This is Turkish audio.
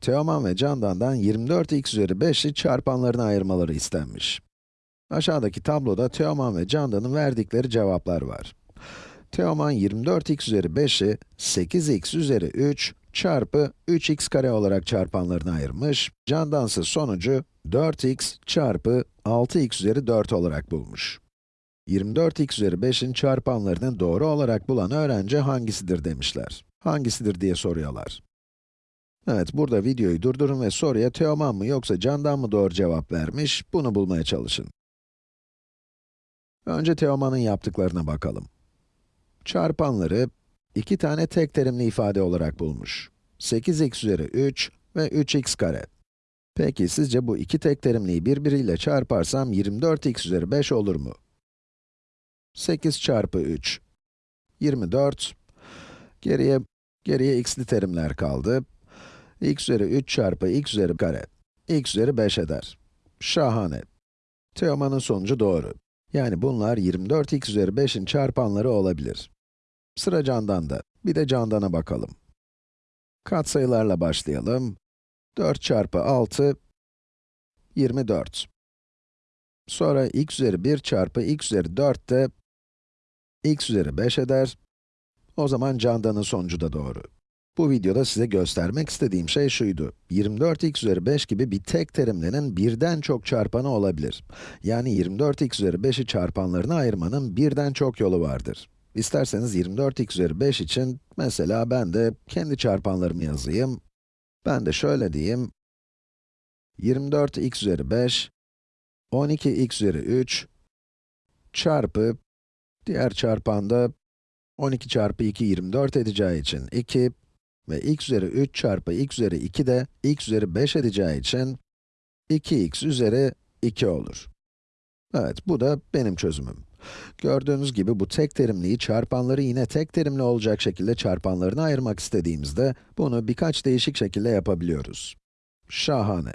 Teoman ve Candan'dan 24x üzeri 5'i çarpanlarına ayırmaları istenmiş. Aşağıdaki tabloda Teoman ve Candan'ın verdikleri cevaplar var. Teoman 24x üzeri 5'i 8x üzeri 3 çarpı 3x kare olarak çarpanlarına ayırmış. Candan ise sonucu 4x çarpı 6x üzeri 4 olarak bulmuş. 24x üzeri 5'in çarpanlarını doğru olarak bulan öğrenci hangisidir demişler. Hangisidir diye soruyorlar. Evet, burada videoyu durdurun ve soruya Teoman mı yoksa Candan mı doğru cevap vermiş, bunu bulmaya çalışın. Önce Teoman'ın yaptıklarına bakalım. Çarpanları iki tane tek terimli ifade olarak bulmuş. 8x üzeri 3 ve 3x kare. Peki sizce bu iki tek terimliyi birbiriyle çarparsam 24x üzeri 5 olur mu? 8 çarpı 3, 24. Geriye, geriye x'li terimler kaldı. X üzeri 3 çarpı x üzeri kare, x üzeri 5 eder. Şahane. Teoman'ın sonucu doğru. Yani bunlar 24x üzeri 5'in çarpanları olabilir. Sıra Candan'da. Bir de Candan'a bakalım. Katsayılarla başlayalım. 4 çarpı 6, 24. Sonra x üzeri 1 çarpı x üzeri 4 de x üzeri 5 eder. O zaman Candan'ın sonucu da doğru. Bu videoda size göstermek istediğim şey şuydu. 24x üzeri 5 gibi bir tek terimlinin birden çok çarpanı olabilir. Yani 24x üzeri 5'i çarpanlarına ayırmanın birden çok yolu vardır. İsterseniz 24x üzeri 5 için, mesela ben de kendi çarpanlarımı yazayım. Ben de şöyle diyeyim. 24x üzeri 5, 12x üzeri 3, çarpı, diğer çarpanda 12 çarpı 2, 24 edeceği için 2 ve x üzeri 3 çarpı x üzeri 2 de x üzeri 5 edeceği için 2x üzeri 2 olur. Evet, bu da benim çözümüm. Gördüğünüz gibi bu tek terimliyi çarpanları yine tek terimli olacak şekilde çarpanlarına ayırmak istediğimizde, bunu birkaç değişik şekilde yapabiliyoruz. Şahane.